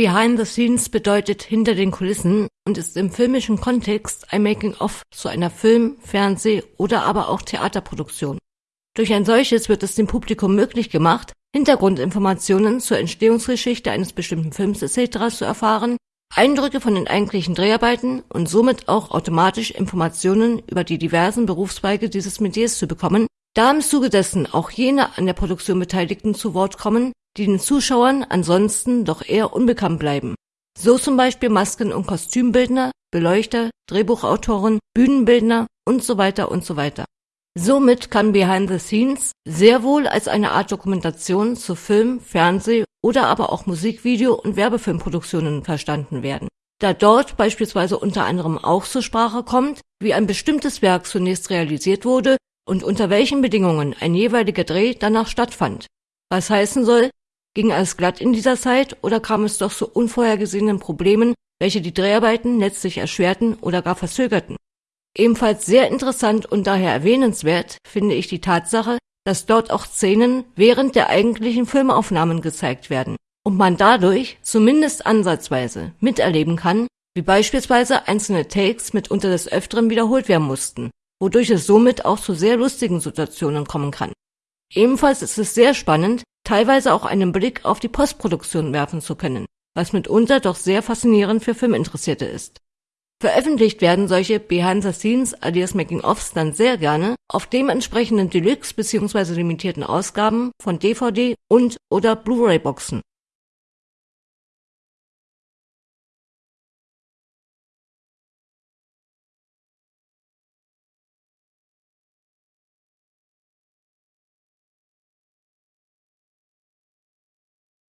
Behind the Scenes bedeutet hinter den Kulissen und ist im filmischen Kontext ein Making-of zu einer Film-, Fernseh- oder aber auch Theaterproduktion. Durch ein solches wird es dem Publikum möglich gemacht, Hintergrundinformationen zur Entstehungsgeschichte eines bestimmten Films etc. zu erfahren, Eindrücke von den eigentlichen Dreharbeiten und somit auch automatisch Informationen über die diversen Berufszweige dieses Metiers zu bekommen, da im Zuge dessen auch jene an der Produktion Beteiligten zu Wort kommen, die den Zuschauern ansonsten doch eher unbekannt bleiben. So zum Beispiel Masken- und Kostümbildner, Beleuchter, Drehbuchautoren, Bühnenbildner und so weiter und so weiter. Somit kann Behind the Scenes sehr wohl als eine Art Dokumentation zu Film, Fernseh oder aber auch Musikvideo und Werbefilmproduktionen verstanden werden, da dort beispielsweise unter anderem auch zur Sprache kommt, wie ein bestimmtes Werk zunächst realisiert wurde und unter welchen Bedingungen ein jeweiliger Dreh danach stattfand. Was heißen soll, Ging alles glatt in dieser Zeit oder kam es doch zu unvorhergesehenen Problemen, welche die Dreharbeiten letztlich erschwerten oder gar verzögerten? Ebenfalls sehr interessant und daher erwähnenswert finde ich die Tatsache, dass dort auch Szenen während der eigentlichen Filmaufnahmen gezeigt werden und man dadurch zumindest ansatzweise miterleben kann, wie beispielsweise einzelne Takes mitunter des Öfteren wiederholt werden mussten, wodurch es somit auch zu sehr lustigen Situationen kommen kann. Ebenfalls ist es sehr spannend, teilweise auch einen Blick auf die Postproduktion werfen zu können, was mitunter doch sehr faszinierend für Filminteressierte ist. Veröffentlicht werden solche Behind the Scenes alias Making-ofs dann sehr gerne auf dementsprechenden Deluxe bzw. limitierten Ausgaben von DVD und oder Blu-ray Boxen